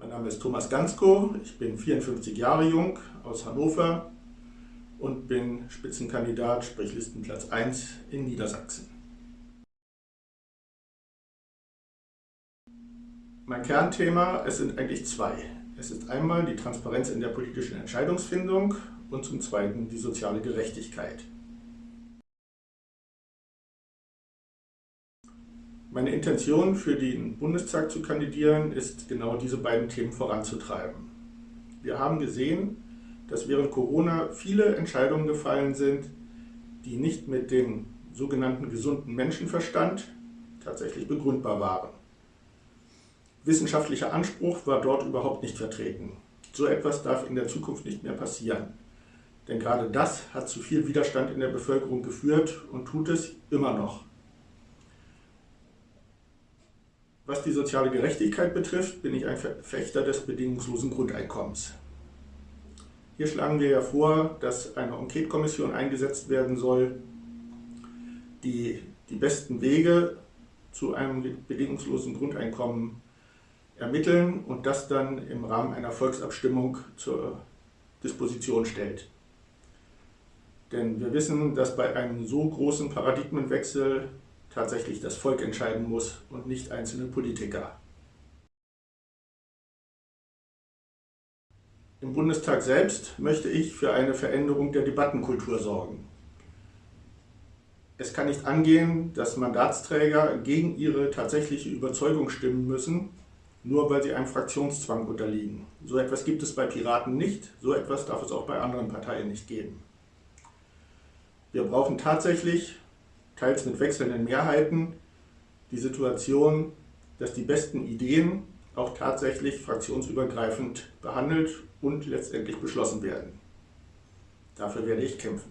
Mein Name ist Thomas Gansko, ich bin 54 Jahre jung, aus Hannover und bin Spitzenkandidat, sprich Listenplatz 1 in Niedersachsen. Mein Kernthema, es sind eigentlich zwei. Es ist einmal die Transparenz in der politischen Entscheidungsfindung und zum Zweiten die soziale Gerechtigkeit. Meine Intention für den Bundestag zu kandidieren ist genau diese beiden Themen voranzutreiben. Wir haben gesehen, dass während Corona viele Entscheidungen gefallen sind, die nicht mit dem sogenannten gesunden Menschenverstand tatsächlich begründbar waren. Wissenschaftlicher Anspruch war dort überhaupt nicht vertreten. So etwas darf in der Zukunft nicht mehr passieren. Denn gerade das hat zu viel Widerstand in der Bevölkerung geführt und tut es immer noch. Was die soziale Gerechtigkeit betrifft, bin ich ein Verfechter des bedingungslosen Grundeinkommens. Hier schlagen wir ja vor, dass eine Enquete-Kommission eingesetzt werden soll, die die besten Wege zu einem bedingungslosen Grundeinkommen ermitteln und das dann im Rahmen einer Volksabstimmung zur Disposition stellt. Denn wir wissen, dass bei einem so großen Paradigmenwechsel tatsächlich das Volk entscheiden muss und nicht einzelne Politiker. Im Bundestag selbst möchte ich für eine Veränderung der Debattenkultur sorgen. Es kann nicht angehen, dass Mandatsträger gegen ihre tatsächliche Überzeugung stimmen müssen, nur weil sie einem Fraktionszwang unterliegen. So etwas gibt es bei Piraten nicht, so etwas darf es auch bei anderen Parteien nicht geben. Wir brauchen tatsächlich teils mit wechselnden Mehrheiten, die Situation, dass die besten Ideen auch tatsächlich fraktionsübergreifend behandelt und letztendlich beschlossen werden. Dafür werde ich kämpfen.